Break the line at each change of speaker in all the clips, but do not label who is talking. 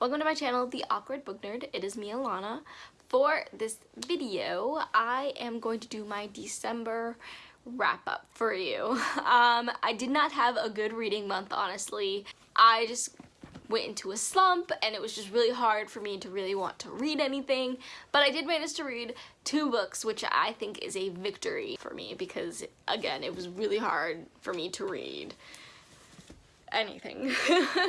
Welcome to my channel, The Awkward Book Nerd. It is me, Alana. For this video, I am going to do my December wrap up for you. Um, I did not have a good reading month, honestly. I just went into a slump and it was just really hard for me to really want to read anything but I did manage to read two books which I think is a victory for me because again it was really hard for me to read anything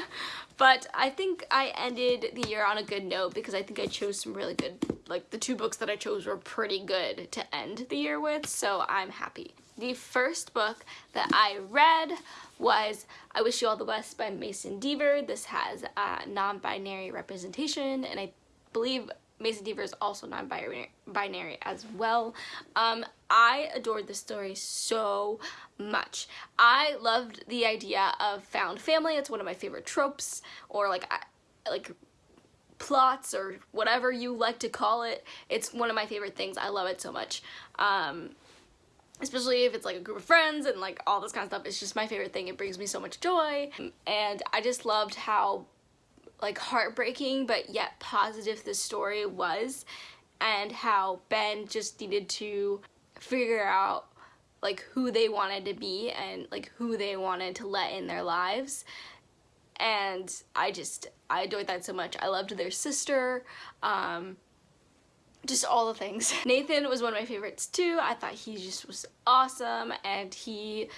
but I think I ended the year on a good note because I think I chose some really good like the two books that I chose were pretty good to end the year with so I'm happy the first book that I read was I Wish You All the Best by Mason Deaver. This has a non-binary representation and I believe Mason Deaver is also non-binary as well. Um, I adored this story so much. I loved the idea of found family. It's one of my favorite tropes or like like plots or whatever you like to call it. It's one of my favorite things. I love it so much. Um, especially if it's like a group of friends and like all this kind of stuff. It's just my favorite thing. It brings me so much joy. And I just loved how like heartbreaking but yet positive the story was and how Ben just needed to figure out like who they wanted to be and like who they wanted to let in their lives and I just I adored that so much I loved their sister um just all the things. Nathan was one of my favorites too. I thought he just was awesome and he,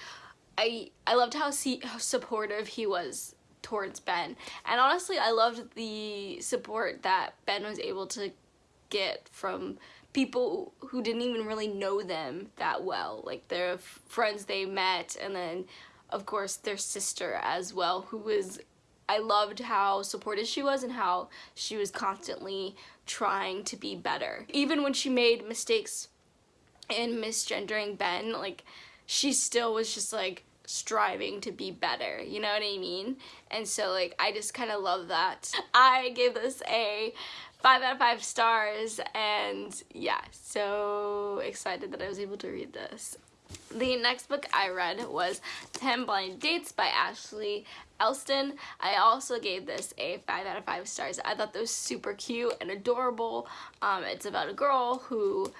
I, I loved how, see, how supportive he was towards Ben. And honestly, I loved the support that Ben was able to get from people who didn't even really know them that well. Like their friends they met and then of course their sister as well who was I loved how supportive she was and how she was constantly trying to be better. Even when she made mistakes in misgendering Ben, like she still was just like striving to be better, you know what I mean? And so like I just kind of love that. I gave this a 5 out of 5 stars and yeah, so excited that I was able to read this. The next book I read was 10 Blind Dates by Ashley Elston. I also gave this a 5 out of 5 stars. I thought this was super cute and adorable. Um, it's about a girl who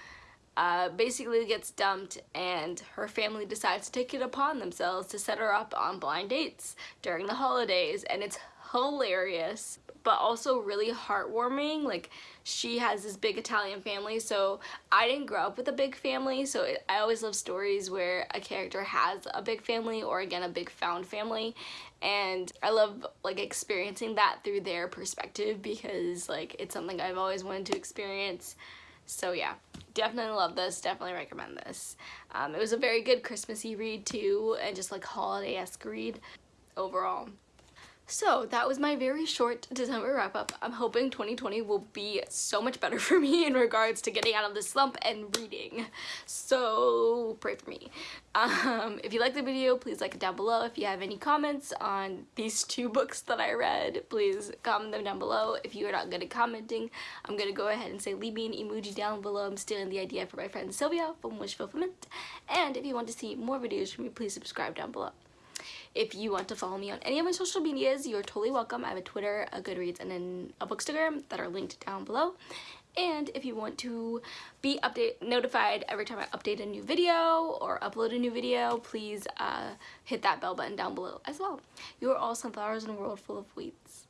uh, basically gets dumped and her family decides to take it upon themselves to set her up on blind dates during the holidays. And it's hilarious but also really heartwarming. Like she has this big Italian family so I didn't grow up with a big family so it, I always love stories where a character has a big family or again a big found family. And I love like experiencing that through their perspective because like it's something I've always wanted to experience so yeah definitely love this definitely recommend this. Um, it was a very good Christmassy read too and just like holiday-esque read overall so that was my very short December wrap up. I'm hoping 2020 will be so much better for me in regards to getting out of this slump and reading. So pray for me. Um, if you like the video, please like it down below. If you have any comments on these two books that I read, please comment them down below. If you are not good at commenting, I'm going to go ahead and say leave me an emoji down below. I'm stealing the idea from my friend Sylvia from Wish Fulfillment. And if you want to see more videos from me, please subscribe down below. If you want to follow me on any of my social medias, you're totally welcome. I have a Twitter, a Goodreads, and then a Bookstagram that are linked down below. And if you want to be update notified every time I update a new video or upload a new video, please uh, hit that bell button down below as well. You are all sunflowers in a world full of weeds.